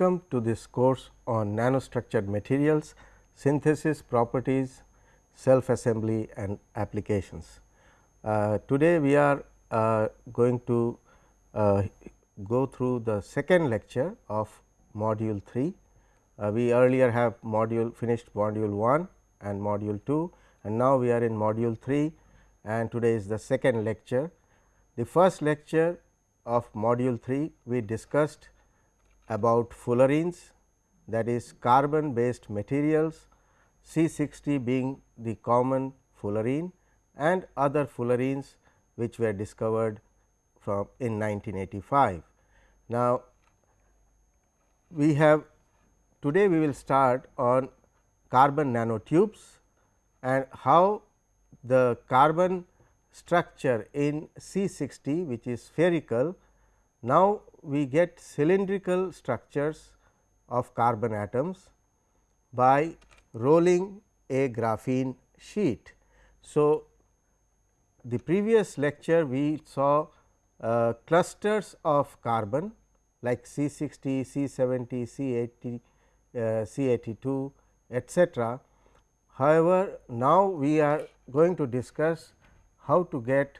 Welcome to this course on nanostructured materials, synthesis, properties, self assembly and applications. Uh, today, we are uh, going to uh, go through the second lecture of module 3. Uh, we earlier have module finished module 1 and module 2 and now we are in module 3 and today is the second lecture. The first lecture of module 3 we discussed about fullerenes that is carbon based materials C 60 being the common fullerene and other fullerenes which were discovered from in 1985. Now, we have today we will start on carbon nanotubes and how the carbon structure in C 60 which is spherical. Now, we get cylindrical structures of carbon atoms by rolling a graphene sheet. So, the previous lecture we saw uh, clusters of carbon like C 60, C 70, C 80, uh, C 82 etcetera. However, now we are going to discuss how to get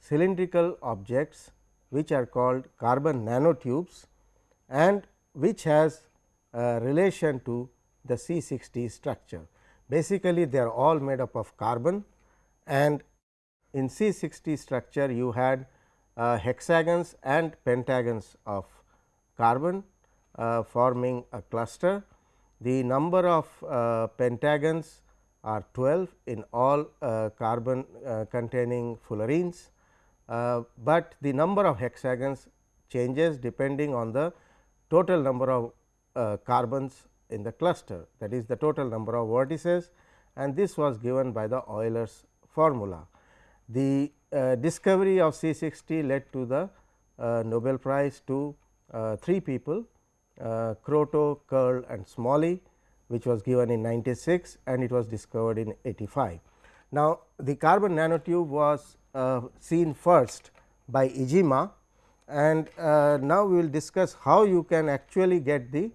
cylindrical objects which are called carbon nanotubes and which has a relation to the C 60 structure. Basically, they are all made up of carbon and in C 60 structure you had uh, hexagons and pentagons of carbon uh, forming a cluster. The number of uh, pentagons are 12 in all uh, carbon uh, containing fullerenes, uh, but the number of hexagons changes depending on the total number of carbons in the cluster that is the total number of vertices and this was given by the Euler's formula. The uh, discovery of C 60 led to the uh, Nobel Prize to uh, three people Kroto, Curl and Smalley which was given in 96 and it was discovered in 85. Now, the carbon nanotube was seen first by Iijima and now we will discuss how you can actually get the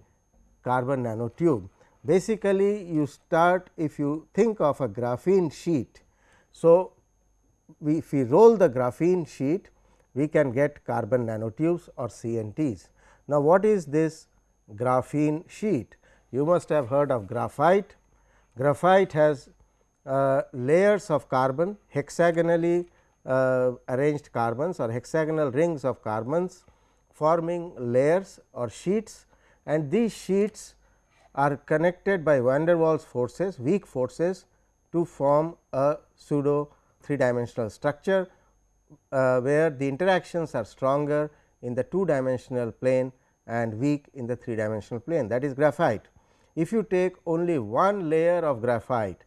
carbon nanotube. Basically, you start if you think of a graphene sheet. So, we if we roll the graphene sheet, we can get carbon nanotubes or CNTs. Now, what is this graphene sheet? You must have heard of graphite. Graphite has uh, layers of carbon hexagonally uh, arranged carbons or hexagonal rings of carbons forming layers or sheets and these sheets are connected by van der Waals forces weak forces to form a pseudo three dimensional structure, uh, where the interactions are stronger in the two dimensional plane and weak in the three dimensional plane that is graphite. If you take only one layer of graphite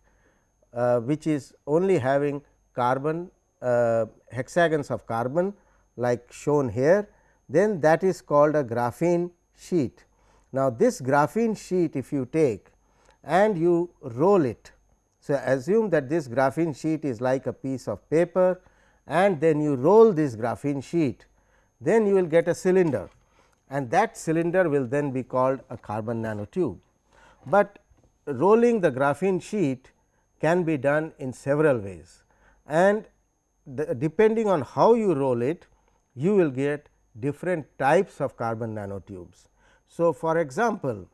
uh, which is only having carbon Uh, hexagons of carbon like shown here, then that is called a graphene sheet. Now, this graphene sheet if you take and you roll it. So, assume that this graphene sheet is like a piece of paper and then you roll this graphene sheet, then you will get a cylinder and that cylinder will then be called a carbon nanotube. But rolling the graphene sheet can be done in several ways and depending on how you roll it, you will get different types of carbon nanotubes. So, for example,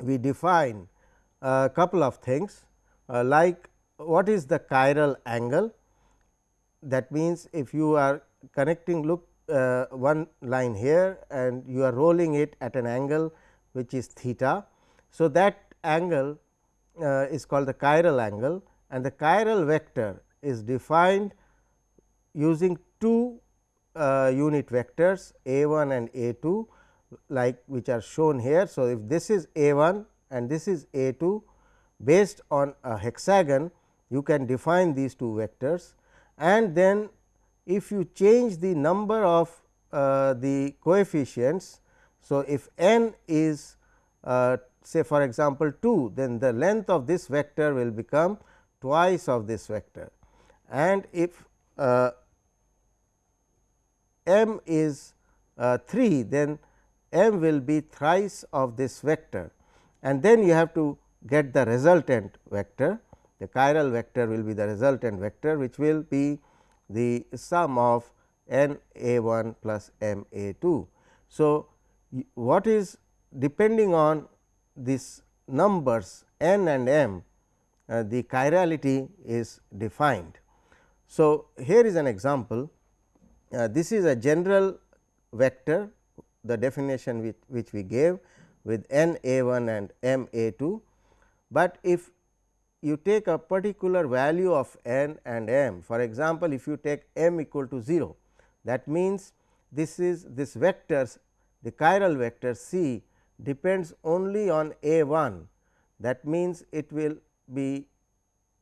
we define a couple of things uh, like what is the chiral angle that means, if you are connecting look uh, one line here and you are rolling it at an angle which is theta. So, that angle uh, is called the chiral angle and the chiral vector is defined using two uh, unit vectors a 1 and a 2 like which are shown here. So, if this is A 1 and this is A 2 based on a hexagon you can define these two vectors and then if you change the number of uh, the coefficients. So, if n is uh, say for example, 2 then the length of this vector will become twice of this vector and if uh, m is uh, 3 then m will be thrice of this vector and then you have to get the resultant vector the chiral vector will be the resultant vector which will be the sum of n a 1 plus m a 2. So, what is depending on these numbers n and m uh, the chirality is defined. So, here is an example Uh, this is a general vector the definition which, which we gave with n a 1 and m a 2, but if you take a particular value of n and m for example, if you take m equal to 0 that means this is this vectors the chiral vector c depends only on a 1 that means it will be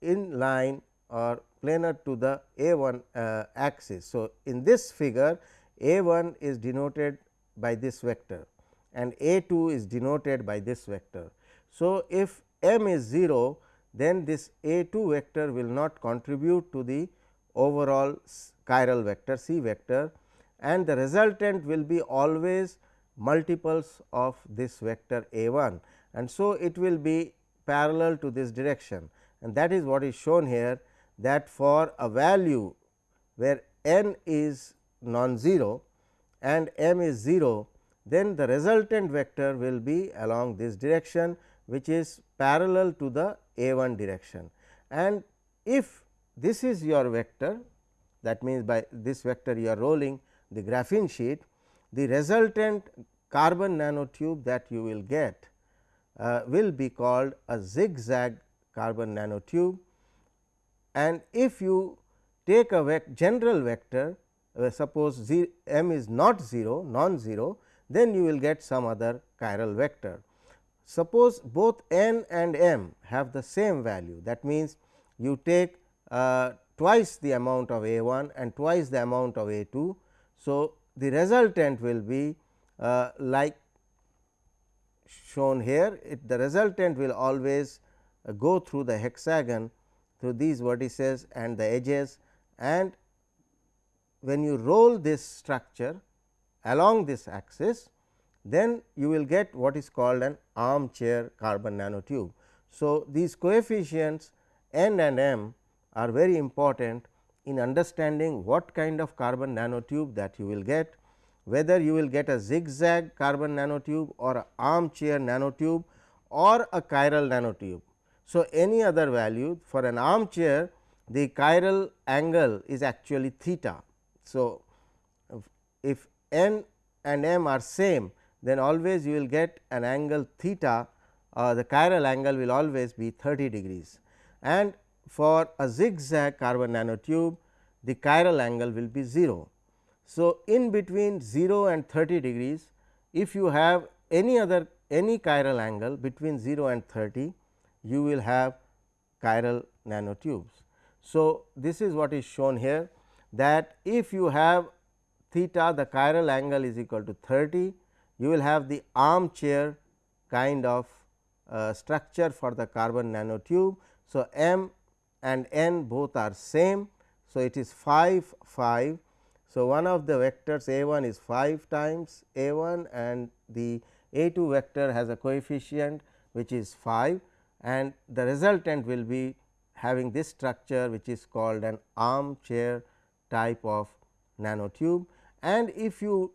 in line or planar to the a 1 uh, axis. So, in this figure a 1 is denoted by this vector and a 2 is denoted by this vector. So, if m is 0 then this a 2 vector will not contribute to the overall chiral vector c vector and the resultant will be always multiples of this vector a 1 and so it will be parallel to this direction and that is what is shown here that for a value where n is non-zero and m is 0, then the resultant vector will be along this direction which is parallel to the a 1 direction. And if this is your vector that means, by this vector you are rolling the graphene sheet, the resultant carbon nanotube that you will get uh, will be called a zigzag carbon nanotube. And if you take a vec general vector uh, suppose z m is not 0 non-zero then you will get some other chiral vector. Suppose both n and m have the same value that means, you take uh, twice the amount of a 1 and twice the amount of a 2. So, the resultant will be uh, like shown here it, the resultant will always uh, go through the hexagon through these vertices and the edges and when you roll this structure along this axis then you will get what is called an armchair carbon nanotube. So, these coefficients n and m are very important in understanding what kind of carbon nanotube that you will get, whether you will get a zigzag carbon nanotube or a armchair nanotube or a chiral nanotube. So, any other value for an armchair the chiral angle is actually theta. So, if n and m are same then always you will get an angle theta uh, the chiral angle will always be 30 degrees and for a zigzag carbon nanotube the chiral angle will be 0. So, in between 0 and 30 degrees if you have any other any chiral angle between 0 and 30 you will have chiral nanotubes. So, this is what is shown here that if you have theta the chiral angle is equal to 30 you will have the armchair kind of uh, structure for the carbon nanotube. So, m and n both are same. So, it is 5 5. So, one of the vectors a 1 is 5 times a 1 and the a 2 vector has a coefficient which is 5 and the resultant will be having this structure which is called an armchair type of nanotube. And if you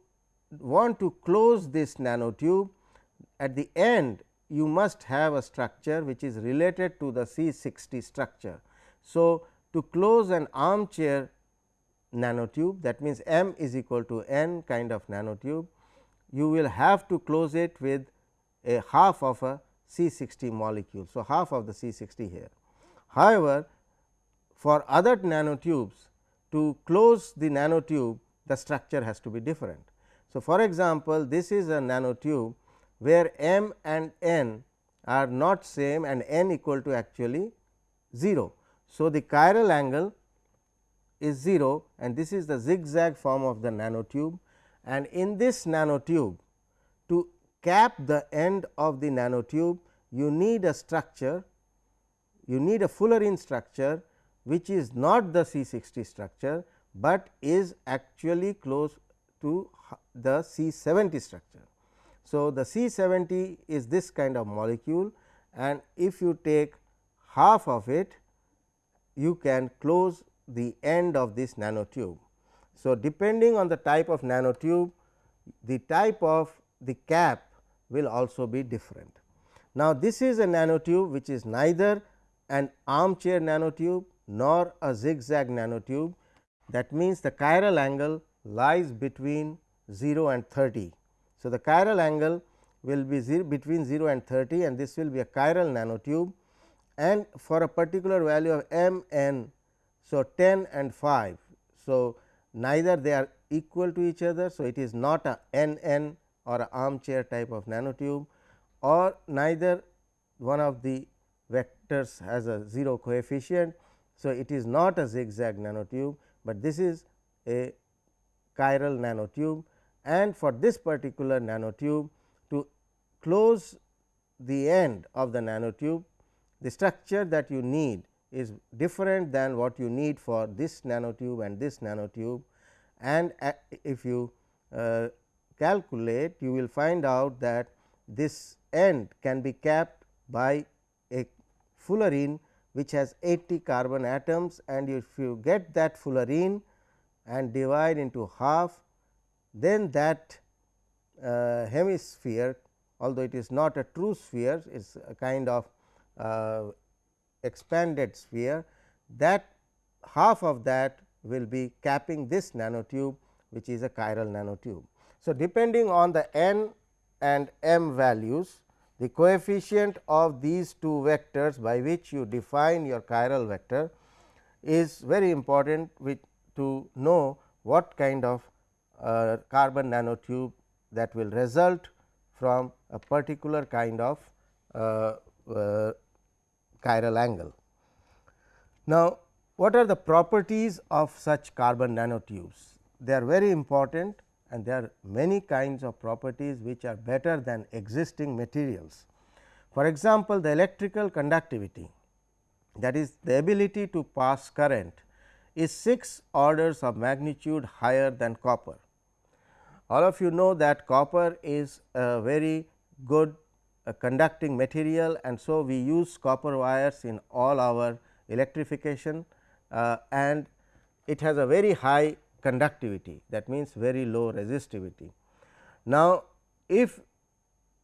want to close this nanotube at the end you must have a structure which is related to the C 60 structure. So, to close an armchair nanotube that means, m is equal to n kind of nanotube you will have to close it with a half of a C 60 molecule. So, half of the C 60 here. However, for other nanotubes to close the nanotube the structure has to be different. So, for example, this is a nanotube where m and n are not same and n equal to actually 0. So, the chiral angle is 0 and this is the zigzag form of the nanotube and in this nanotube cap the end of the nanotube you need a structure you need a fullerene structure which is not the C 60 structure, but is actually close to the C 70 structure. So, the C 70 is this kind of molecule and if you take half of it you can close the end of this nanotube. So, depending on the type of nanotube the type of the cap will also be different. Now, this is a nanotube which is neither an armchair nanotube nor a zigzag nanotube that means the chiral angle lies between 0 and 30 so, the chiral angle will be zero, between 0 and 30 and this will be a chiral nanotube and for a particular value of m n. So, 10 and 5. So, neither they are equal to each other. So, it is not a n n or armchair type of nanotube or neither one of the vectors has a 0 coefficient. So, it is not a zigzag nanotube, but this is a chiral nanotube and for this particular nanotube to close the end of the nanotube the structure that you need is different than what you need for this nanotube and this nanotube and if you uh, calculate you will find out that this end can be capped by a fullerene which has 80 carbon atoms and if you get that fullerene and divide into half then that uh, hemisphere although it is not a true sphere it is a kind of uh, expanded sphere that half of that will be capping this nanotube which is a chiral nanotube. So, depending on the n and m values the coefficient of these two vectors by which you define your chiral vector is very important with to know what kind of uh, carbon nanotube that will result from a particular kind of uh, uh, chiral angle. Now, what are the properties of such carbon nanotubes? They are very important and there are many kinds of properties which are better than existing materials. For example, the electrical conductivity that is the ability to pass current is 6 orders of magnitude higher than copper. All of you know that copper is a very good uh, conducting material and so we use copper wires in all our electrification uh, and it has a very high conductivity that means very low resistivity. Now, if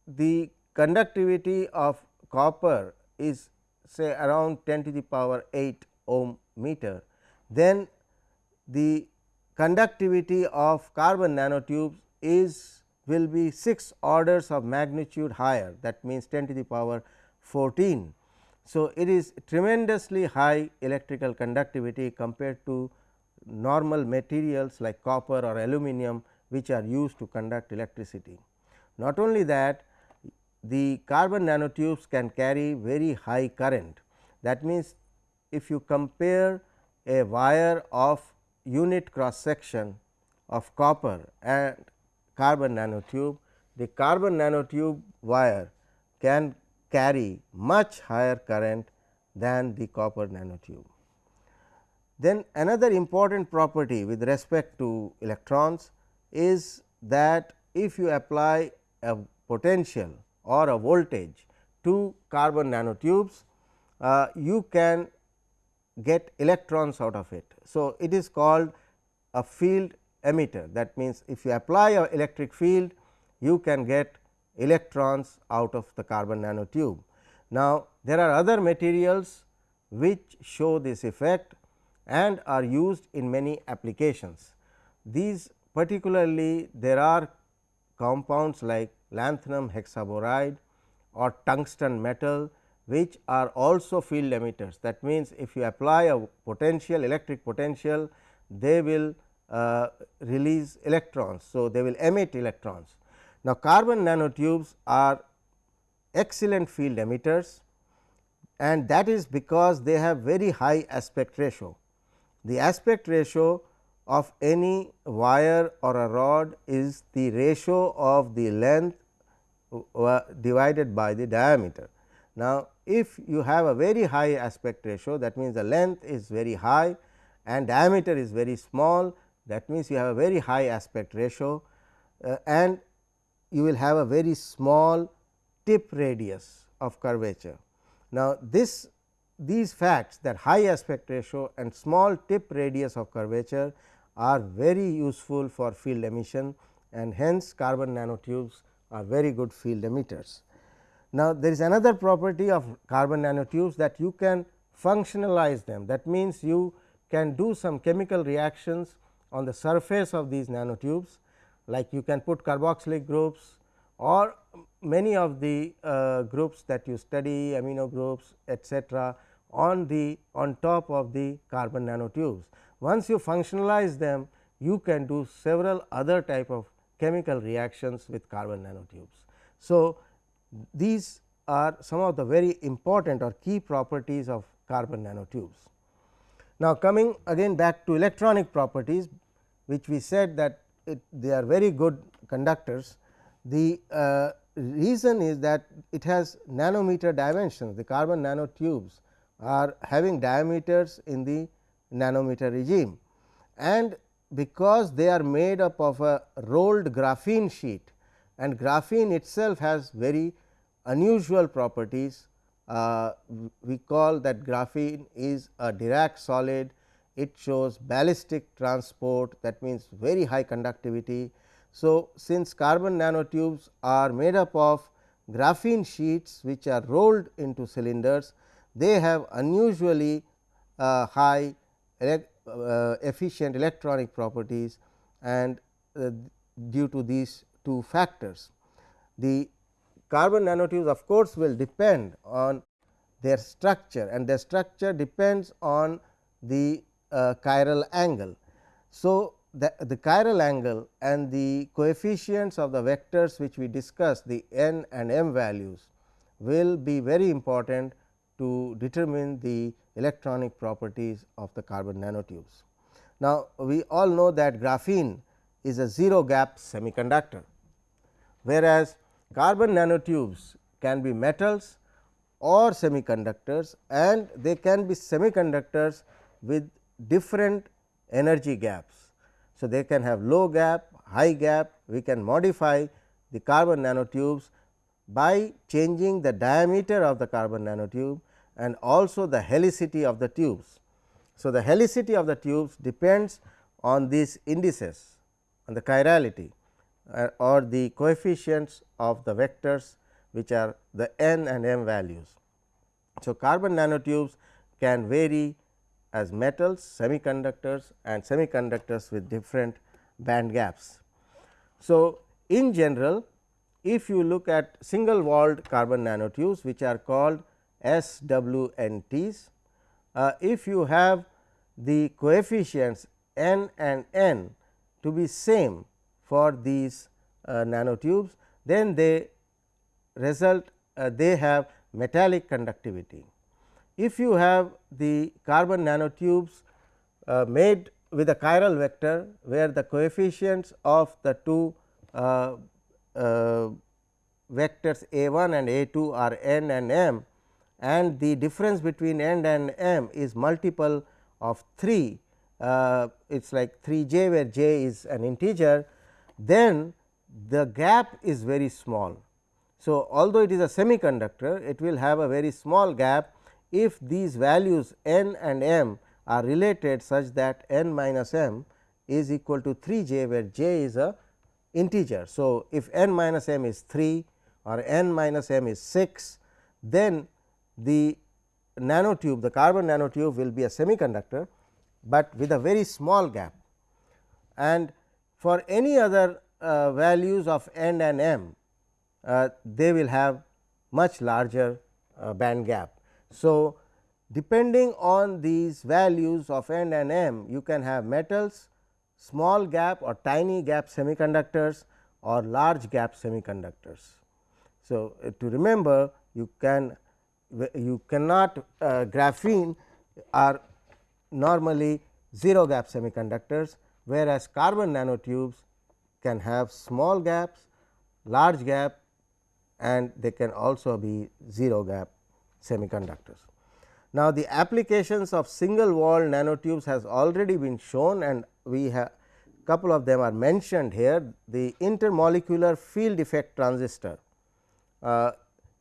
the conductivity of copper is say around 10 to the power 8 ohm meter, then the conductivity of carbon nanotubes is will be 6 orders of magnitude higher that means 10 to the power 14. So, it is tremendously high electrical conductivity compared to normal materials like copper or aluminum which are used to conduct electricity. Not only that the carbon nanotubes can carry very high current that means if you compare a wire of unit cross section of copper and carbon nanotube, the carbon nanotube wire can carry much higher current than the copper nanotube. Then another important property with respect to electrons is that if you apply a potential or a voltage to carbon nanotubes, uh, you can get electrons out of it. So, it is called a field emitter that means, if you apply a electric field you can get electrons out of the carbon nanotube. Now, there are other materials which show this effect and are used in many applications. These particularly there are compounds like lanthanum hexaboride or tungsten metal which are also field emitters. That means, if you apply a potential electric potential they will uh, release electrons. So, they will emit electrons. Now, carbon nanotubes are excellent field emitters and that is because they have very high aspect ratio. The aspect ratio of any wire or a rod is the ratio of the length uh, divided by the diameter. Now, if you have a very high aspect ratio that means, the length is very high and diameter is very small that means, you have a very high aspect ratio uh, and you will have a very small tip radius of curvature. Now, this these facts that high aspect ratio and small tip radius of curvature are very useful for field emission and hence carbon nanotubes are very good field emitters. Now, there is another property of carbon nanotubes that you can functionalize them that means, you can do some chemical reactions on the surface of these nanotubes like you can put carboxylic groups or many of the uh, groups that you study amino groups etcetera on the on top of the carbon nanotubes. Once you functionalize them you can do several other type of chemical reactions with carbon nanotubes. So, these are some of the very important or key properties of carbon nanotubes. Now, coming again back to electronic properties which we said that it, they are very good conductors. The uh, reason is that it has nanometer dimensions the carbon nanotubes are having diameters in the nanometer regime and because they are made up of a rolled graphene sheet and graphene itself has very unusual properties. Uh, we call that graphene is a Dirac solid, it shows ballistic transport that means very high conductivity. So, since carbon nanotubes are made up of graphene sheets which are rolled into cylinders, they have unusually uh, high uh, efficient electronic properties and uh, due to these two factors. The carbon nanotubes of course, will depend on their structure and their structure depends on the uh, chiral angle. So, the, the chiral angle and the coefficients of the vectors which we discussed the n and m values will be very important to determine the electronic properties of the carbon nanotubes. Now, we all know that graphene is a zero gap semiconductor, whereas carbon nanotubes can be metals or semiconductors and they can be semiconductors with different energy gaps. So, they can have low gap, high gap, we can modify the carbon nanotubes by changing the diameter of the carbon nanotube and also the helicity of the tubes. So, the helicity of the tubes depends on these indices on the chirality uh, or the coefficients of the vectors which are the n and m values. So, carbon nanotubes can vary as metals, semiconductors and semiconductors with different band gaps. So, in general if you look at single walled carbon nanotubes which are called SWNTs. Uh, if you have the coefficients n and n to be same for these uh, nanotubes, then they result uh, they have metallic conductivity. If you have the carbon nanotubes uh, made with a chiral vector, where the coefficients of the two uh, uh, vectors a 1 and a 2 are n and m, and the difference between n and m is multiple of 3 uh, it is like 3 j where j is an integer then the gap is very small. So, although it is a semiconductor it will have a very small gap if these values n and m are related such that n minus m is equal to 3 j where j is a integer. So, if n minus m is 3 or n minus m is 6 then the nanotube the carbon nanotube will be a semiconductor, but with a very small gap and for any other uh, values of n and m uh, they will have much larger uh, band gap. So, depending on these values of n and m you can have metals small gap or tiny gap semiconductors or large gap semiconductors. So, to remember you can you cannot uh, graphene are normally 0 gap semiconductors, whereas carbon nanotubes can have small gaps, large gap and they can also be 0 gap semiconductors. Now, the applications of single wall nanotubes has already been shown and we have a couple of them are mentioned here. The intermolecular field effect transistor uh,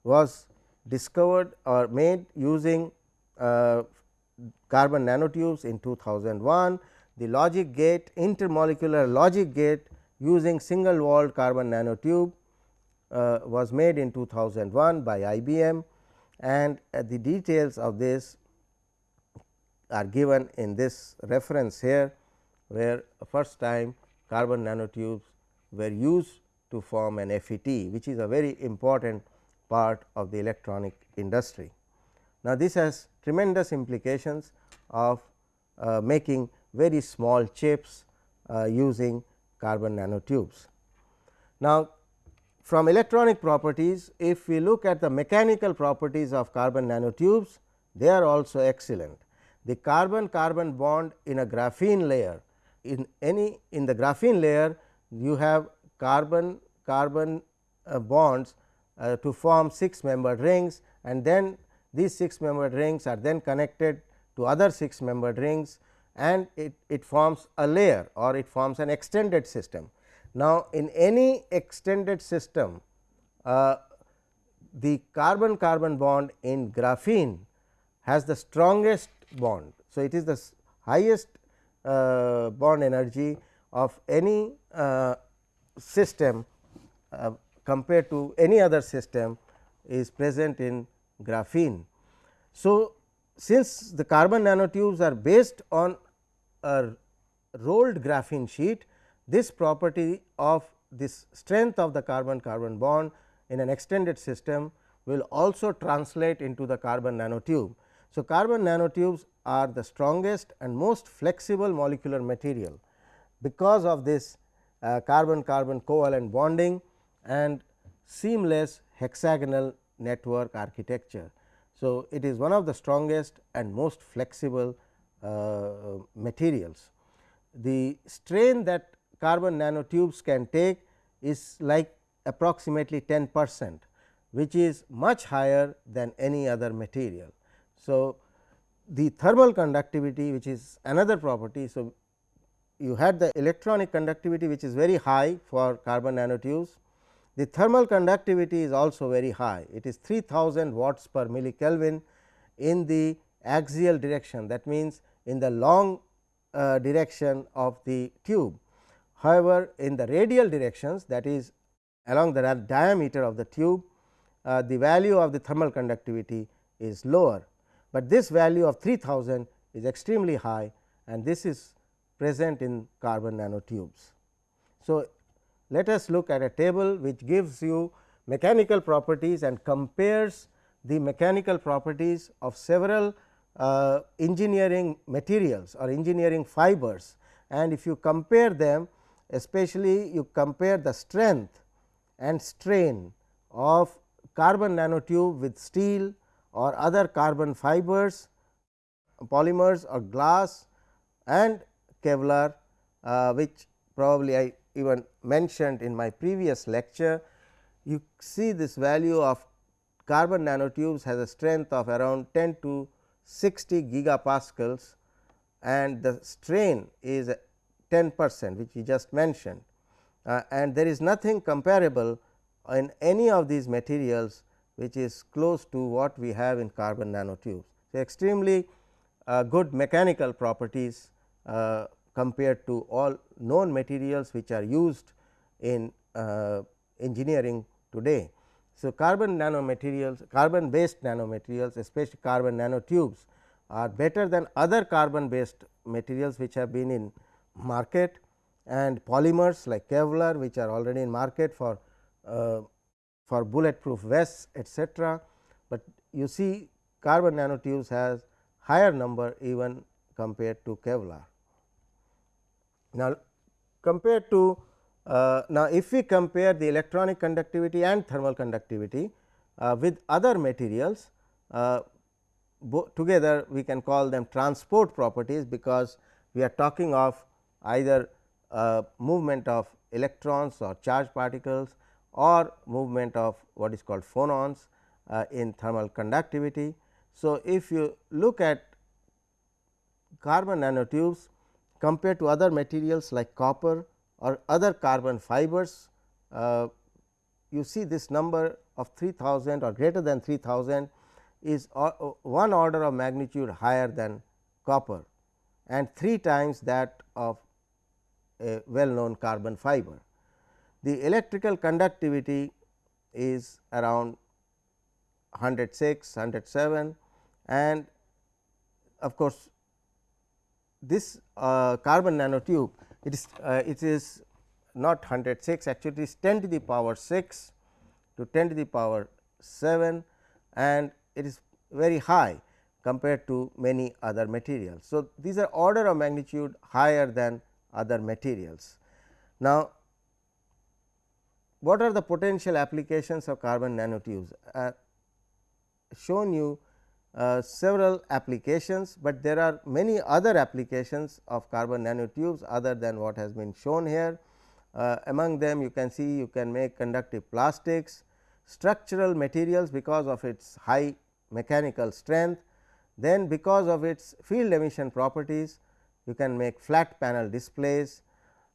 was discovered or made using uh, carbon nanotubes in 2001. The logic gate intermolecular logic gate using single walled carbon nanotube uh, was made in 2001 by IBM and uh, the details of this are given in this reference here, where first time carbon nanotubes were used to form an FET, which is a very important part of the electronic industry. Now, this has tremendous implications of uh, making very small chips uh, using carbon nanotubes. Now, from electronic properties, if we look at the mechanical properties of carbon nanotubes, they are also excellent. The carbon carbon bond in a graphene layer, in any in the graphene layer, you have carbon carbon uh, bonds uh, to form 6 membered rings and then these 6 membered rings are then connected to other 6 membered rings and it, it forms a layer or it forms an extended system. Now, in any extended system uh, the carbon carbon bond in graphene has the strongest bond. So, it is the highest uh, bond energy of any uh, system uh, compared to any other system is present in graphene. So, since the carbon nanotubes are based on a rolled graphene sheet, this property of this strength of the carbon carbon bond in an extended system will also translate into the carbon nanotube. So, carbon nanotubes are the strongest and most flexible molecular material because of this uh, carbon carbon covalent bonding and seamless hexagonal network architecture. So, it is one of the strongest and most flexible uh, materials. The strain that carbon nanotubes can take is like approximately 10 percent, which is much higher than any other material. So, the thermal conductivity which is another property. So, you had the electronic conductivity which is very high for carbon nanotubes. The thermal conductivity is also very high. It is 3000 watts per millikelvin in the axial direction that means, in the long uh, direction of the tube. However, in the radial directions that is along the diameter of the tube, uh, the value of the thermal conductivity is lower but this value of 3000 is extremely high and this is present in carbon nanotubes. So, let us look at a table which gives you mechanical properties and compares the mechanical properties of several uh, engineering materials or engineering fibers and if you compare them especially you compare the strength and strain of carbon nanotube with steel or other carbon fibers, polymers or glass and Kevlar uh, which probably I even mentioned in my previous lecture. You see this value of carbon nanotubes has a strength of around 10 to 60 gigapascals and the strain is 10 percent which we just mentioned uh, and there is nothing comparable in any of these materials which is close to what we have in carbon nanotubes. So, extremely uh, good mechanical properties uh, compared to all known materials which are used in uh, engineering today. So, carbon nanomaterials, carbon based nanomaterials especially carbon nanotubes are better than other carbon based materials which have been in market and polymers like Kevlar which are already in market for uh, for bulletproof vests etcetera, but you see carbon nanotubes has higher number even compared to Kevlar. Now, compared to uh, now if we compare the electronic conductivity and thermal conductivity uh, with other materials uh, together we can call them transport properties because we are talking of either movement of electrons or charged particles or movement of what is called phonons uh, in thermal conductivity. So, if you look at carbon nanotubes, compared to other materials like copper or other carbon fibers, uh, you see this number of 3000 or greater than 3000 is one order of magnitude higher than copper and 3 times that of a well known carbon fiber. The electrical conductivity is around 106, 107 and of course, this uh, carbon nanotube it is uh, it is not 106 actually it is 10 to the power 6 to 10 to the power 7 and it is very high compared to many other materials. So, these are order of magnitude higher than other materials. Now, what are the potential applications of carbon nanotubes? I uh, shown you uh, several applications, but there are many other applications of carbon nanotubes other than what has been shown here. Uh, among them you can see you can make conductive plastics, structural materials because of its high mechanical strength, then because of its field emission properties you can make flat panel displays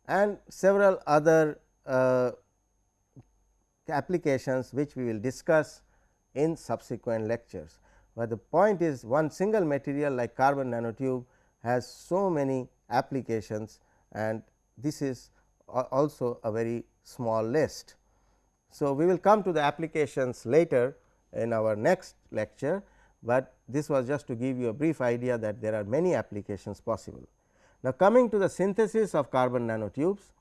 and several other uh, applications which we will discuss in subsequent lectures. But the point is one single material like carbon nanotube has so many applications and this is also a very small list. So, we will come to the applications later in our next lecture, but this was just to give you a brief idea that there are many applications possible. Now, coming to the synthesis of carbon nanotubes,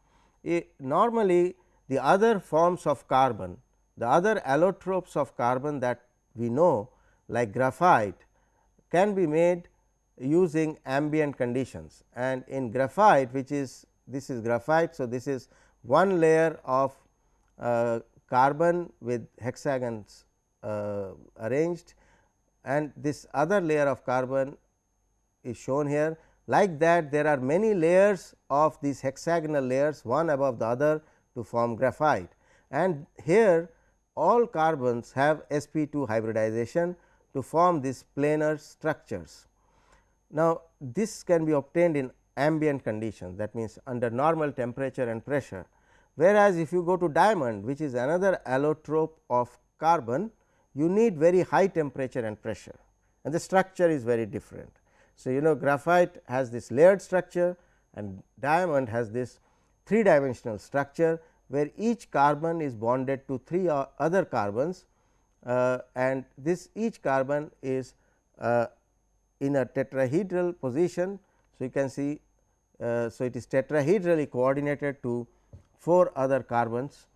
normally the other forms of carbon, the other allotropes of carbon that we know like graphite can be made using ambient conditions and in graphite which is this is graphite. So, this is one layer of uh, carbon with hexagons uh, arranged and this other layer of carbon is shown here. Like that there are many layers of these hexagonal layers one above the other to form graphite and here all carbons have sp2 hybridization to form these planar structures. Now, this can be obtained in ambient conditions that means under normal temperature and pressure, whereas if you go to diamond which is another allotrope of carbon you need very high temperature and pressure and the structure is very different. So, you know graphite has this layered structure and diamond has this three dimensional structure where each carbon is bonded to three other carbons uh, and this each carbon is uh, in a tetrahedral position. So, you can see uh, so it is tetrahedrally coordinated to 4 other carbons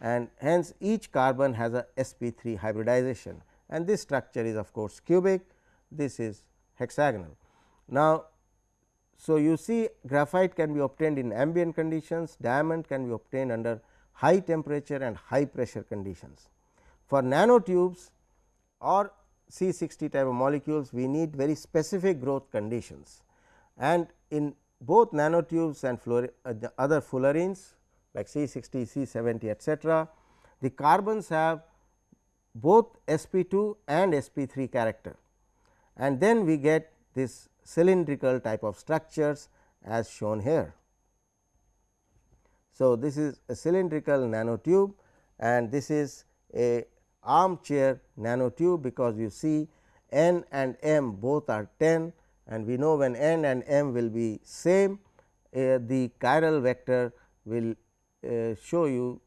and hence each carbon has a sp3 hybridization and this structure is of course cubic this is hexagonal. Now, so you see graphite can be obtained in ambient conditions, diamond can be obtained under high temperature and high pressure conditions. For nanotubes or C 60 type of molecules we need very specific growth conditions and in both nanotubes and uh, the other fullerenes like C 60, C 70 etcetera, the carbons have both sp 2 and sp 3 character and then we get this cylindrical type of structures as shown here. So, this is a cylindrical nanotube and this is a armchair nanotube because you see n and m both are 10 and we know when n and m will be same uh, the chiral vector will uh, show you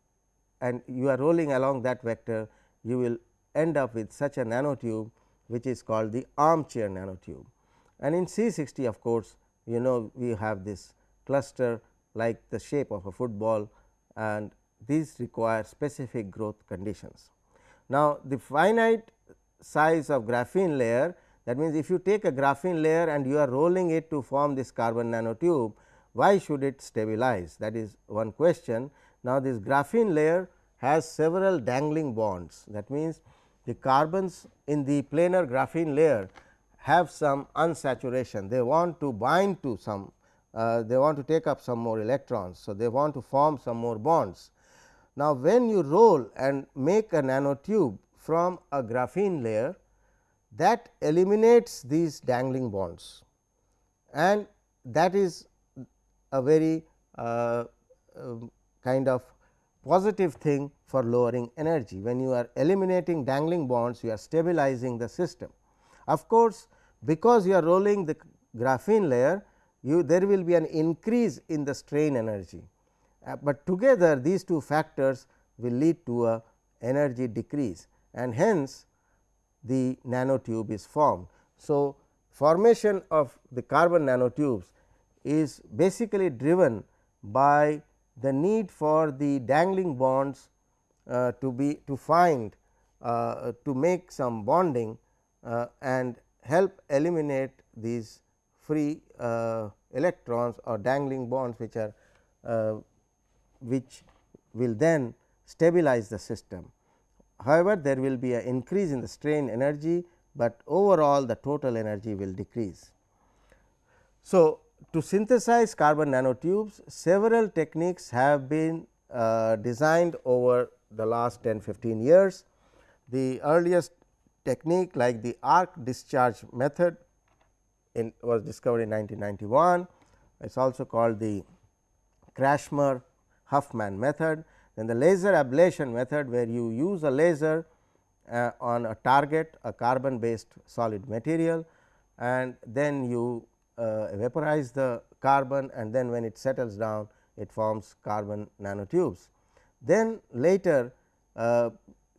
and you are rolling along that vector you will end up with such a nanotube which is called the armchair nanotube. And in C 60 of course, you know we have this cluster like the shape of a football and these require specific growth conditions. Now, the finite size of graphene layer that means, if you take a graphene layer and you are rolling it to form this carbon nanotube, why should it stabilize that is one question. Now, this graphene layer has several dangling bonds that means, the carbons in the planar graphene layer have some unsaturation they want to bind to some uh, they want to take up some more electrons. So, they want to form some more bonds. Now, when you roll and make a nanotube from a graphene layer that eliminates these dangling bonds and that is a very uh, uh, kind of positive thing for lowering energy. When you are eliminating dangling bonds, you are stabilizing the system. Of course, because you are rolling the graphene layer, you there will be an increase in the strain energy, uh, but together these two factors will lead to a energy decrease and hence the nanotube is formed. So, formation of the carbon nanotubes is basically driven by the need for the dangling bonds uh, to be to find uh, to make some bonding uh, and help eliminate these free uh, electrons or dangling bonds which are uh, which will then stabilize the system. However, there will be an increase in the strain energy, but overall the total energy will decrease. So, to synthesize carbon nanotubes several techniques have been uh, designed over the last 10 15 years. The earliest technique like the arc discharge method in was discovered in 1991. It is also called the Krätschmer Huffman method. Then the laser ablation method where you use a laser uh, on a target a carbon based solid material and then you uh, vaporize the carbon and then when it settles down it forms carbon nanotubes. Then later uh,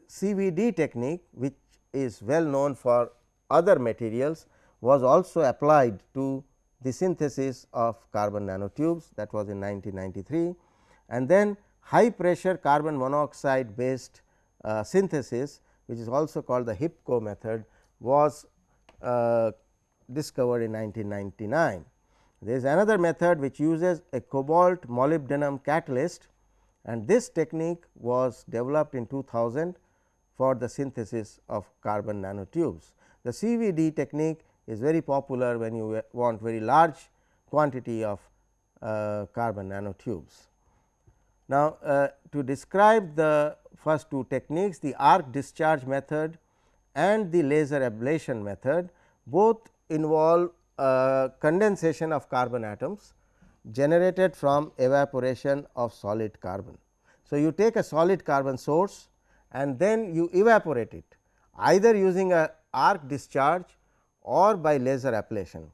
CVD technique which is well known for other materials was also applied to the synthesis of carbon nanotubes that was in 1993 and then high pressure carbon monoxide based uh, synthesis which is also called the HIPCO method was uh, discovered in 1999. There is another method which uses a cobalt molybdenum catalyst and this technique was developed in 2000 for the synthesis of carbon nanotubes. The CVD technique is very popular when you want very large quantity of uh, carbon nanotubes. Now, uh, to describe the first two techniques the arc discharge method and the laser ablation method both involve uh, condensation of carbon atoms generated from evaporation of solid carbon. So, you take a solid carbon source and then you evaporate it either using a arc discharge or by laser ablation.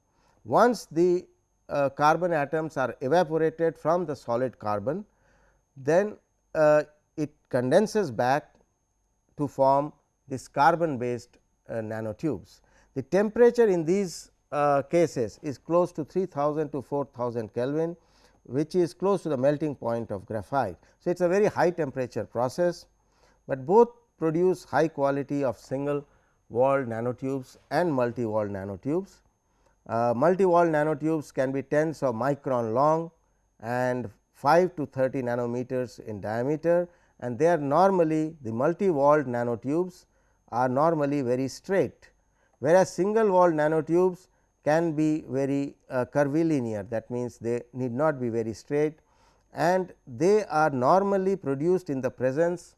Once the uh, carbon atoms are evaporated from the solid carbon, then uh, it condenses back to form this carbon based uh, nanotubes. The temperature in these uh, cases is close to 3000 to 4000 Kelvin, which is close to the melting point of graphite. So, it is a very high temperature process, but both produce high quality of single walled nanotubes and multi walled nanotubes. Uh, multi walled nanotubes can be tens of micron long and 5 to 30 nanometers in diameter and they are normally the multi walled nanotubes are normally very straight whereas, single walled nanotubes can be very uh, curvilinear that means, they need not be very straight and they are normally produced in the presence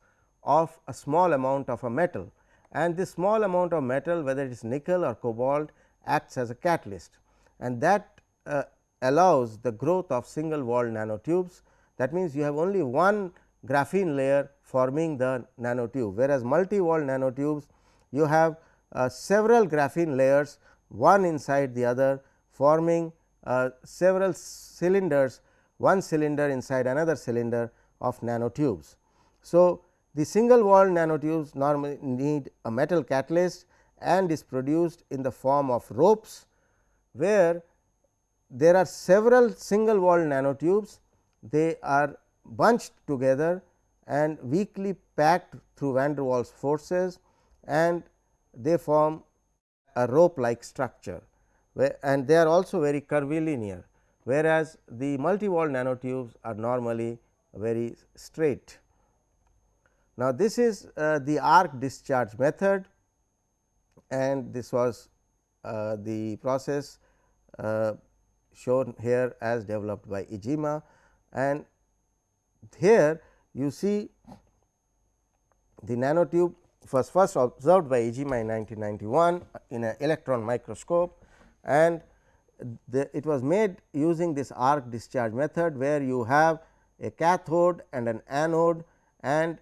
of a small amount of a metal and this small amount of metal whether it is nickel or cobalt acts as a catalyst and that uh, allows the growth of single walled nanotubes. That means, you have only one graphene layer forming the nanotube, whereas multi walled nanotubes you have uh, several graphene layers one inside the other forming uh, several cylinders one cylinder inside another cylinder of nanotubes. So, the single walled nanotubes normally need a metal catalyst and is produced in the form of ropes, where there are several single walled nanotubes they are bunched together and weakly packed through van der Waals forces and they form a rope like structure and they are also very curvilinear whereas, the multi walled nanotubes are normally very straight. Now, this is uh, the arc discharge method and this was uh, the process uh, shown here as developed by Iijima and here you see the nanotube was first observed by Iijima in 1991 in an electron microscope and the, it was made using this arc discharge method, where you have a cathode and an anode and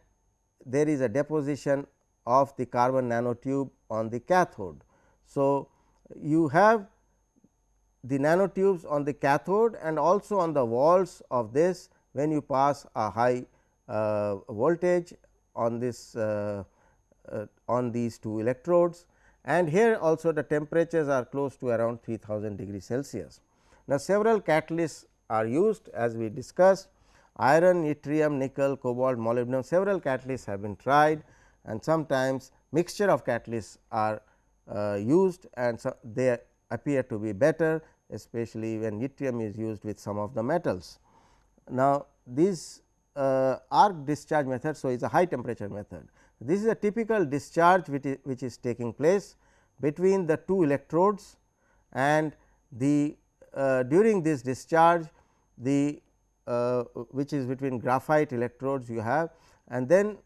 there is a deposition of the carbon nanotube on the cathode. So, you have the nanotubes on the cathode and also on the walls of this when you pass a high uh, voltage on this uh, uh, on these two electrodes and here also the temperatures are close to around 3000 degree Celsius. Now, several catalysts are used as we discussed iron, yttrium, nickel, cobalt, molybdenum several catalysts have been tried and sometimes mixture of catalysts are uh, used and so they appear to be better especially when yttrium is used with some of the metals. Now, this uh, arc discharge method. So, it is a high temperature method. This is a typical discharge which is, which is taking place between the two electrodes and the uh, during this discharge the which is between graphite electrodes you have and then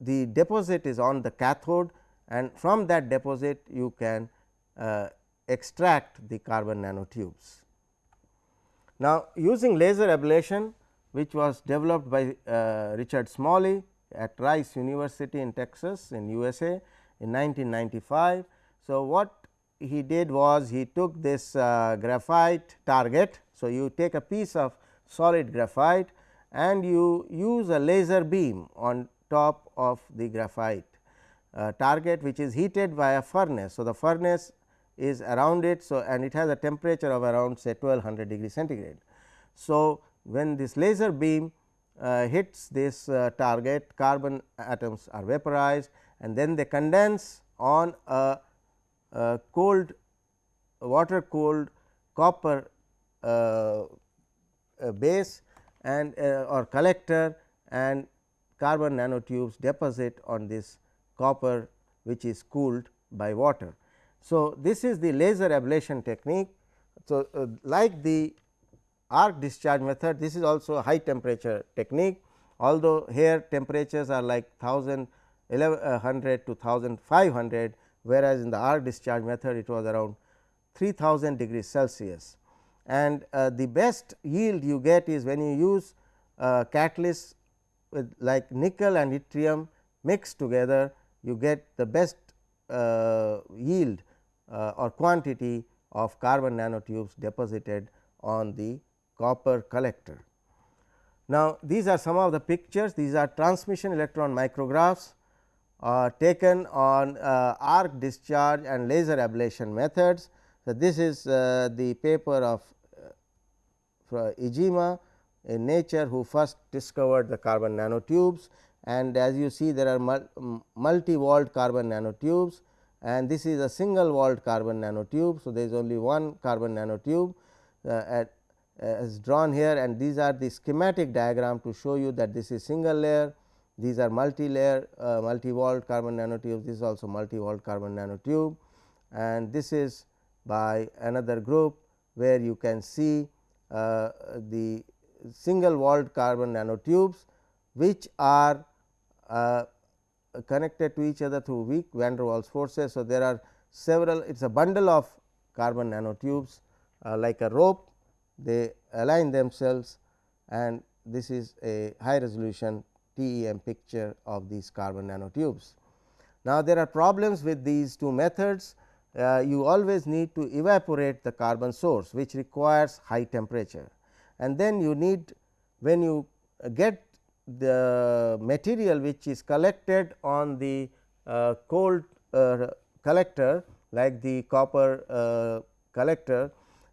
the deposit is on the cathode and from that deposit you can uh, extract the carbon nanotubes. Now, using laser ablation which was developed by uh, Richard Smalley at Rice University in Texas in USA in 1995. So, what he did was he took this uh, graphite target. So, you take a piece of solid graphite and you use a laser beam on top of the graphite uh, target which is heated by a furnace. So, the furnace is around it. So, and it has a temperature of around say 1200 degree centigrade. So, when this laser beam uh, hits this uh, target carbon atoms are vaporized and then they condense on a, a cold water cooled copper uh, base and uh, or collector and carbon nanotubes deposit on this copper which is cooled by water. So, this is the laser ablation technique. So, uh, like the arc discharge method this is also a high temperature technique although here temperatures are like 1000 1100 to 1500 whereas in the arc discharge method it was around 3000 degrees Celsius and uh, the best yield you get is when you use uh, catalysts with like nickel and yttrium mixed together you get the best uh, yield uh, or quantity of carbon nanotubes deposited on the copper collector. Now, these are some of the pictures these are transmission electron micrographs uh, taken on uh, arc discharge and laser ablation methods. So, this is uh, the paper of uh, Iijima in nature who first discovered the carbon nanotubes. And as you see there are multi walled carbon nanotubes. And this is a single walled carbon nanotube. So, there is only one carbon nanotube uh, at is drawn here. And these are the schematic diagram to show you that this is single layer, these are multi layer uh, multi walled carbon nanotubes, this is also multi walled carbon nanotube. And this is by another group where you can see uh, the single walled carbon nanotubes which are uh, connected to each other through weak van der Waals forces. So, there are several it is a bundle of carbon nanotubes uh, like a rope they align themselves and this is a high resolution TEM picture of these carbon nanotubes. Now, there are problems with these two methods. Uh, you always need to evaporate the carbon source which requires high temperature and then you need when you get the material which is collected on the uh, cold uh, collector like the copper uh, collector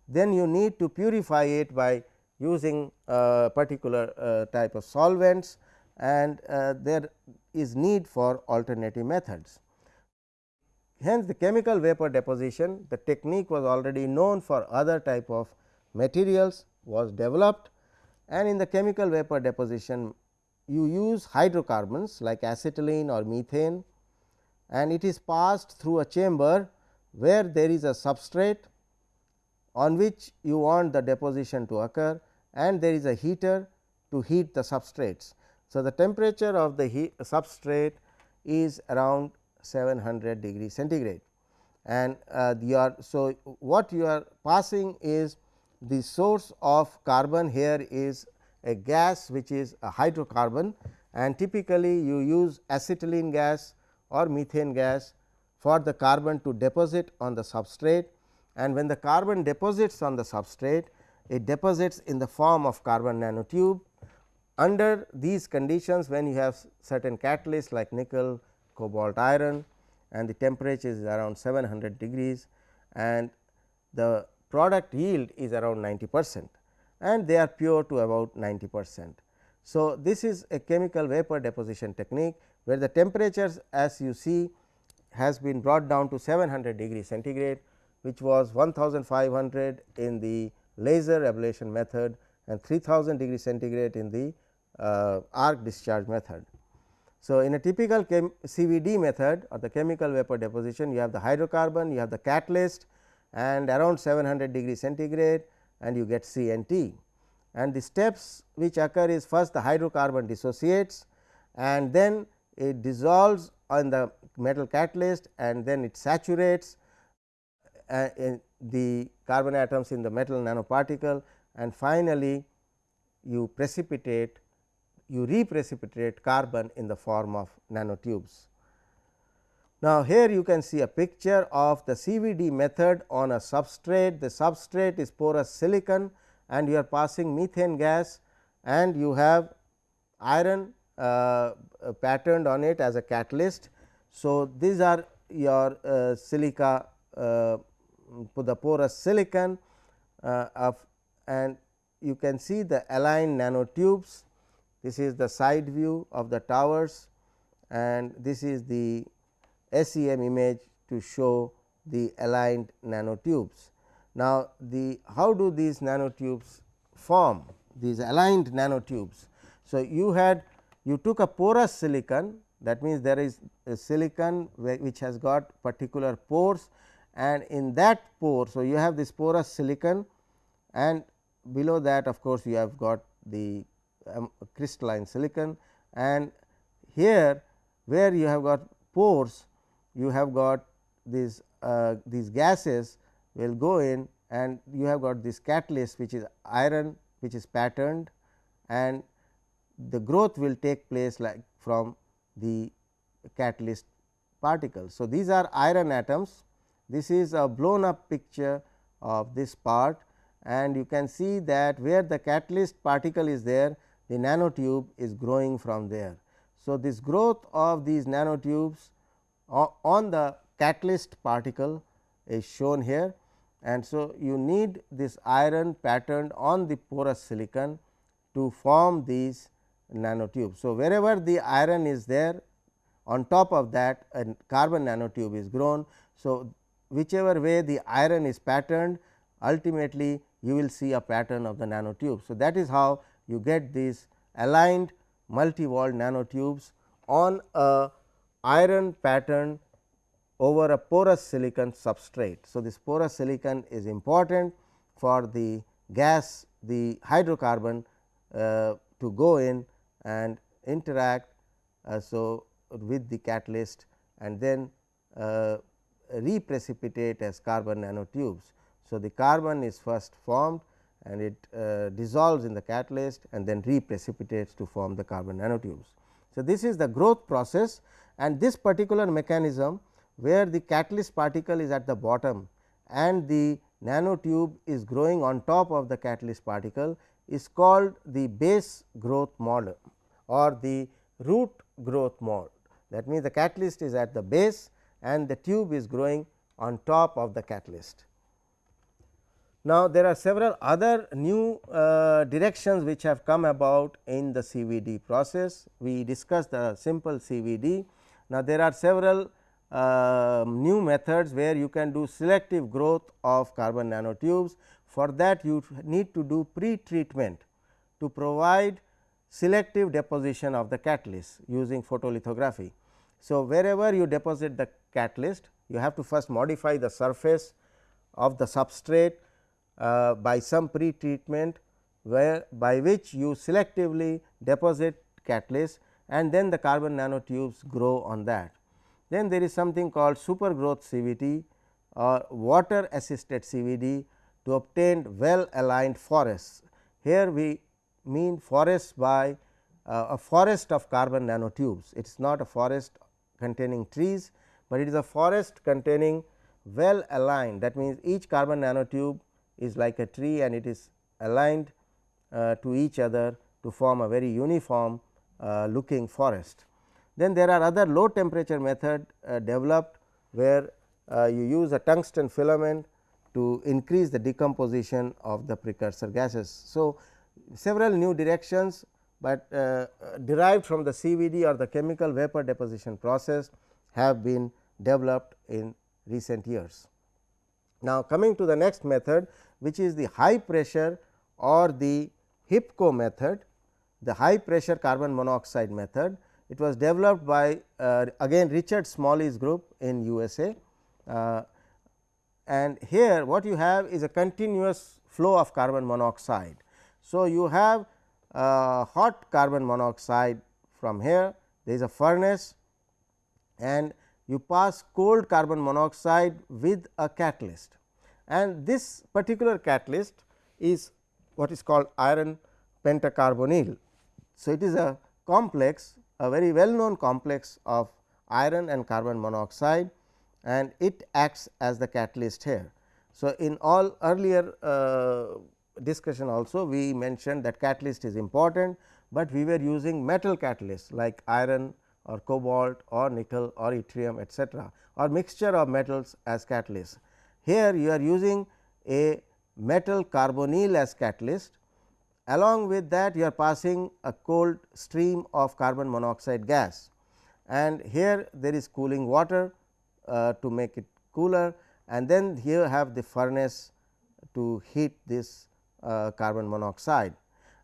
then you need to purify it by using a particular uh, type of solvents and uh, there is need for alternative methods. Hence, the chemical vapor deposition the technique was already known for other type of materials was developed and in the chemical vapor deposition you use hydrocarbons like acetylene or methane and it is passed through a chamber where there is a substrate on which you want the deposition to occur and there is a heater to heat the substrates. So, the temperature of the substrate is around 700 degree centigrade. And uh, you are so what you are passing is the source of carbon here is a gas which is a hydrocarbon. And typically you use acetylene gas or methane gas for the carbon to deposit on the substrate. And when the carbon deposits on the substrate it deposits in the form of carbon nanotube. Under these conditions when you have certain catalysts like nickel, cobalt, iron and the temperature is around 700 degrees and the product yield is around 90 percent and they are pure to about 90 percent. So, this is a chemical vapor deposition technique where the temperatures as you see has been brought down to 700 degree centigrade which was 1500 in the laser ablation method and 3000 degree centigrade in the uh, arc discharge method. So, in a typical CVD method or the chemical vapor deposition you have the hydrocarbon, you have the catalyst and around 700 degree centigrade and you get CNT. And T. the steps which occur is first the hydrocarbon dissociates and then it dissolves on the metal catalyst and then it saturates uh, the carbon atoms in the metal nanoparticle and finally, you precipitate you reprecipitate carbon in the form of nanotubes. Now, here you can see a picture of the CVD method on a substrate. The substrate is porous silicon and you are passing methane gas and you have iron uh, patterned on it as a catalyst. So, these are your uh, silica uh, the porous silicon uh, of and you can see the aligned nanotubes. This is the side view of the towers and this is the SEM image to show the aligned nanotubes. Now, the how do these nanotubes form these aligned nanotubes. So, you had you took a porous silicon that means, there is a silicon which has got particular pores and in that pore. So, you have this porous silicon and below that of course, you have got the um, crystalline silicon and here where you have got pores you have got these uh, these gases will go in and you have got this catalyst which is iron which is patterned and the growth will take place like from the catalyst particles. So, these are iron atoms this is a blown up picture of this part and you can see that where the catalyst particle is there the nanotube is growing from there. So, this growth of these nanotubes on the catalyst particle is shown here and so you need this iron patterned on the porous silicon to form these nanotubes. So, wherever the iron is there on top of that a carbon nanotube is grown. So, whichever way the iron is patterned ultimately you will see a pattern of the nanotube. So, that is how you get these aligned multi-walled nanotubes on a iron pattern over a porous silicon substrate. So, this porous silicon is important for the gas the hydrocarbon uh, to go in and interact. Uh, so, with the catalyst and then uh, reprecipitate as carbon nanotubes. So, the carbon is first formed and it uh, dissolves in the catalyst and then reprecipitates to form the carbon nanotubes. So, this is the growth process and this particular mechanism where the catalyst particle is at the bottom and the nanotube is growing on top of the catalyst particle is called the base growth model or the root growth mode. That means, the catalyst is at the base and the tube is growing on top of the catalyst. Now, there are several other new uh, directions which have come about in the CVD process. We discussed the simple CVD. Now, there are several uh, new methods where you can do selective growth of carbon nanotubes. For that you need to do pre-treatment to provide selective deposition of the catalyst using photolithography. So, wherever you deposit the catalyst you have to first modify the surface of the substrate uh, by some pre-treatment where by which you selectively deposit catalyst and then the carbon nanotubes grow on that. Then there is something called super growth CVD or water assisted CVD to obtain well aligned forests. Here we mean forest by uh, a forest of carbon nanotubes. It is not a forest containing trees, but it is a forest containing well aligned that means, each carbon nanotube is like a tree and it is aligned uh, to each other to form a very uniform uh, looking forest. Then there are other low temperature method uh, developed where uh, you use a tungsten filament to increase the decomposition of the precursor gases. So, several new directions, but uh, derived from the CVD or the chemical vapor deposition process have been developed in recent years. Now, coming to the next method which is the high pressure or the HIPCO method, the high pressure carbon monoxide method. It was developed by uh, again Richard Smalley's group in USA uh, and here what you have is a continuous flow of carbon monoxide. So, you have uh, hot carbon monoxide from here there is a furnace and you pass cold carbon monoxide with a catalyst and this particular catalyst is what is called iron pentacarbonyl. So, it is a complex a very well known complex of iron and carbon monoxide and it acts as the catalyst here. So, in all earlier uh, discussion also we mentioned that catalyst is important, but we were using metal catalyst like iron or cobalt or nickel or yttrium etcetera or mixture of metals as catalyst. Here you are using a metal carbonyl as catalyst along with that you are passing a cold stream of carbon monoxide gas and here there is cooling water uh, to make it cooler and then here have the furnace to heat this uh, carbon monoxide.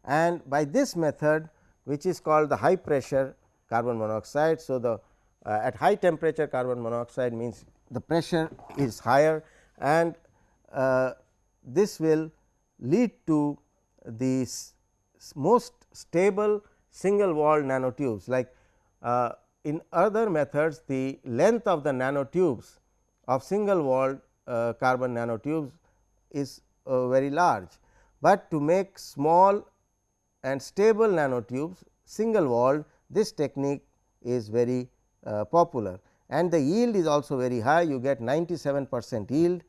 And by this method which is called the high pressure carbon monoxide. So, the uh, at high temperature carbon monoxide means the pressure is higher and uh, this will lead to the most stable single walled nanotubes. Like uh, in other methods the length of the nanotubes of single walled uh, carbon nanotubes is uh, very large, but to make small and stable nanotubes single walled this technique is very uh, popular and the yield is also very high you get 97 percent yield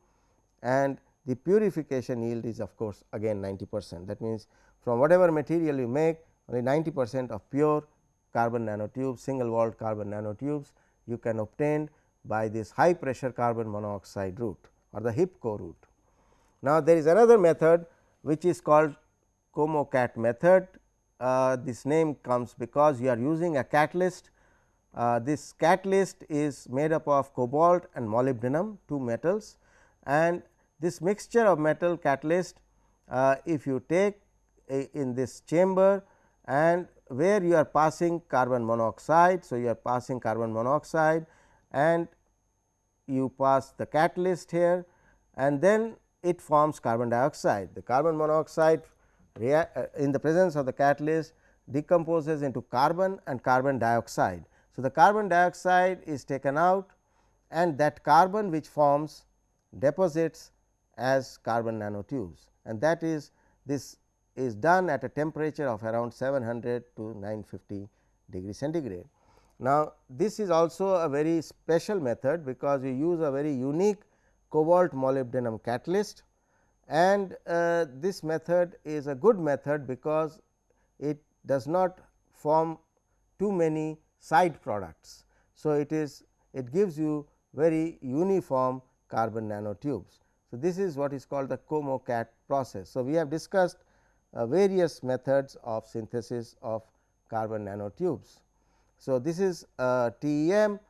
and the purification yield is of course, again 90 percent that means, from whatever material you make only 90 percent of pure carbon nanotubes single walled carbon nanotubes you can obtain by this high pressure carbon monoxide route or the HIPCO route. Now, there is another method which is called COMOCAT method uh, this name comes because you are using a catalyst. Uh, this catalyst is made up of cobalt and molybdenum two metals and this mixture of metal catalyst uh, if you take a, in this chamber and where you are passing carbon monoxide. So, you are passing carbon monoxide and you pass the catalyst here and then it forms carbon dioxide. The carbon monoxide uh, in the presence of the catalyst decomposes into carbon and carbon dioxide. So, the carbon dioxide is taken out and that carbon which forms deposits as carbon nanotubes and that is this is done at a temperature of around 700 to 950 degree centigrade. Now, this is also a very special method because we use a very unique cobalt molybdenum catalyst and uh, this method is a good method because it does not form too many side products. So, it is it gives you very uniform carbon nanotubes. So, this is what is called the COMOCAT process. So, we have discussed uh, various methods of synthesis of carbon nanotubes. So, this is a TEM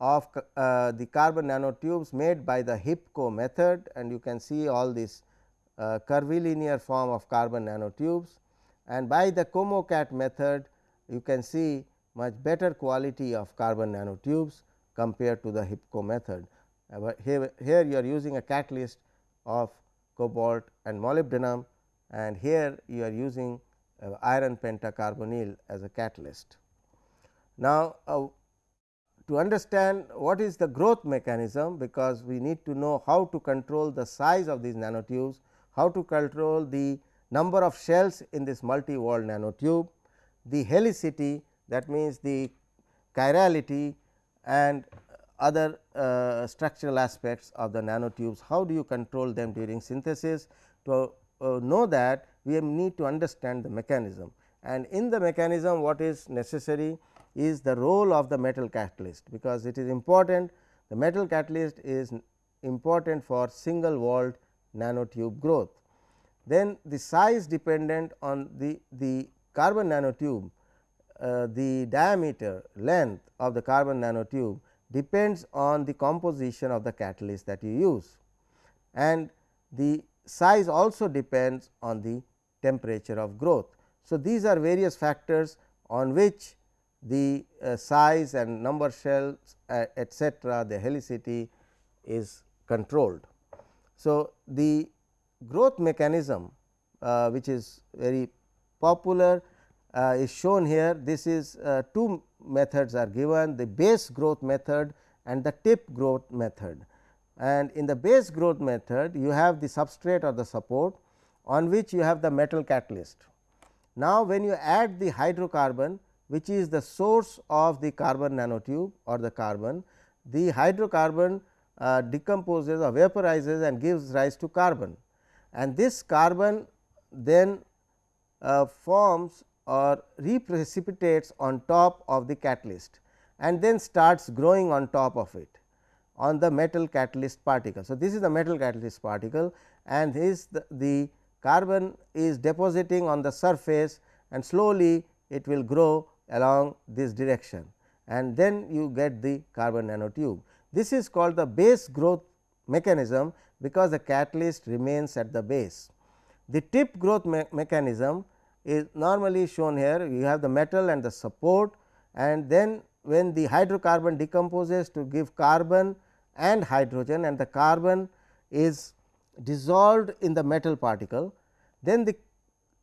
of uh, the carbon nanotubes made by the HIPCO method and you can see all these uh, curvilinear form of carbon nanotubes and by the COMOCAT method you can see much better quality of carbon nanotubes compared to the HIPCO method. Here, here you are using a catalyst of cobalt and molybdenum and here you are using uh, iron pentacarbonyl as a catalyst. Now, uh, to understand what is the growth mechanism, because we need to know how to control the size of these nanotubes, how to control the number of shells in this multi walled nanotube, the helicity that means the chirality and other uh, structural aspects of the nanotubes, how do you control them during synthesis. To uh, know that we need to understand the mechanism and in the mechanism what is necessary is the role of the metal catalyst, because it is important the metal catalyst is important for single walled nanotube growth. Then the size dependent on the, the carbon nanotube, uh, the diameter length of the carbon nanotube depends on the composition of the catalyst that you use and the size also depends on the temperature of growth. So, these are various factors on which the uh, size and number shells uh, etcetera the helicity is controlled. So, the growth mechanism uh, which is very popular is shown here this is uh, two methods are given the base growth method and the tip growth method. And in the base growth method you have the substrate or the support on which you have the metal catalyst. Now, when you add the hydrocarbon which is the source of the carbon nanotube or the carbon, the hydrocarbon uh, decomposes or vaporizes and gives rise to carbon and this carbon then uh, forms or reprecipitates on top of the catalyst and then starts growing on top of it on the metal catalyst particle. So, this is the metal catalyst particle and this the, the carbon is depositing on the surface and slowly it will grow along this direction and then you get the carbon nanotube. This is called the base growth mechanism because the catalyst remains at the base. The tip growth me mechanism is normally shown here you have the metal and the support and then when the hydrocarbon decomposes to give carbon and hydrogen and the carbon is dissolved in the metal particle, then the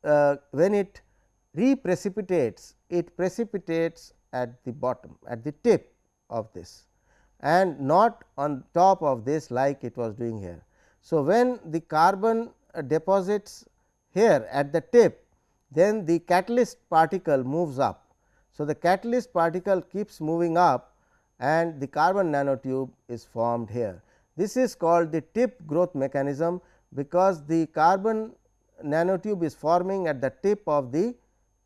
uh, when it reprecipitates it precipitates at the bottom at the tip of this and not on top of this like it was doing here. So, when the carbon uh, deposits here at the tip then the catalyst particle moves up. So, the catalyst particle keeps moving up and the carbon nanotube is formed here. This is called the tip growth mechanism, because the carbon nanotube is forming at the tip of the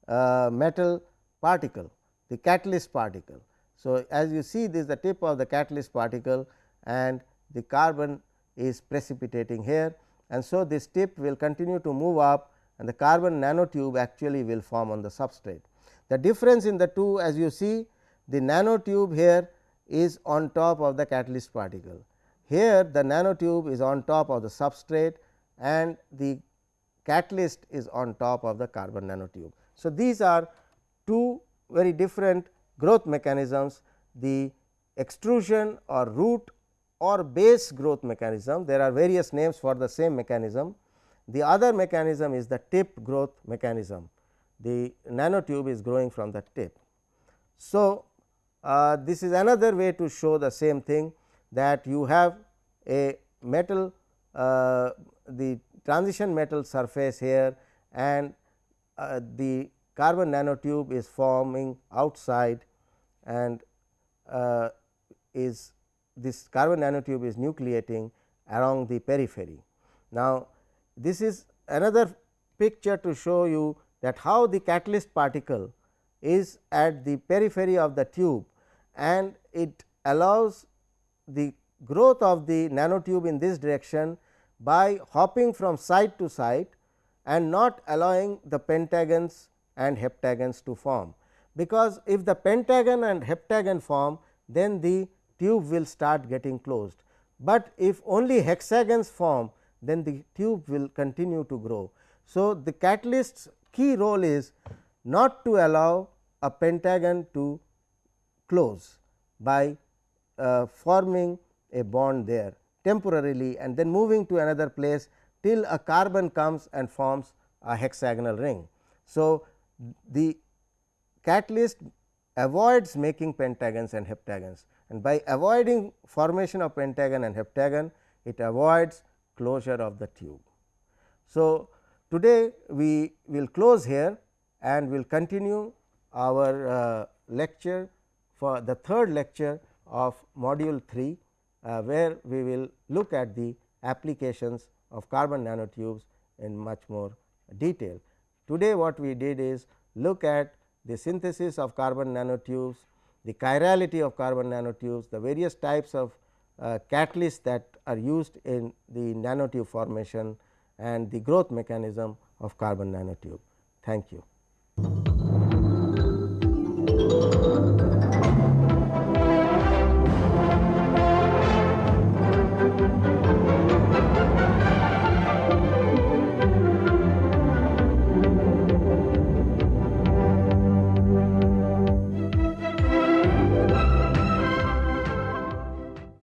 uh, metal particle, the catalyst particle. So, as you see this is the tip of the catalyst particle and the carbon is precipitating here and so this tip will continue to move up and the carbon nanotube actually will form on the substrate. The difference in the two as you see the nanotube here is on top of the catalyst particle. Here the nanotube is on top of the substrate and the catalyst is on top of the carbon nanotube. So, these are two very different growth mechanisms the extrusion or root or base growth mechanism there are various names for the same mechanism. The other mechanism is the tip growth mechanism the nanotube is growing from the tip. So, uh, this is another way to show the same thing that you have a metal uh, the transition metal surface here and uh, the carbon nanotube is forming outside and uh, is this carbon nanotube is nucleating along the periphery. Now, this is another picture to show you that how the catalyst particle is at the periphery of the tube and it allows the growth of the nanotube in this direction by hopping from side to side and not allowing the pentagons and heptagons to form. Because if the pentagon and heptagon form then the tube will start getting closed, but if only hexagons form then the tube will continue to grow. So, the catalyst's key role is not to allow a pentagon to close by uh, forming a bond there temporarily and then moving to another place till a carbon comes and forms a hexagonal ring. So, the catalyst avoids making pentagons and heptagons and by avoiding formation of pentagon and heptagon it avoids closure of the tube. So, today we will close here and will continue our uh, lecture for the third lecture of module 3, uh, where we will look at the applications of carbon nanotubes in much more detail. Today what we did is look at the synthesis of carbon nanotubes, the chirality of carbon nanotubes, the various types of uh, catalysts that are used in the nanotube formation and the growth mechanism of carbon nanotube. Thank you.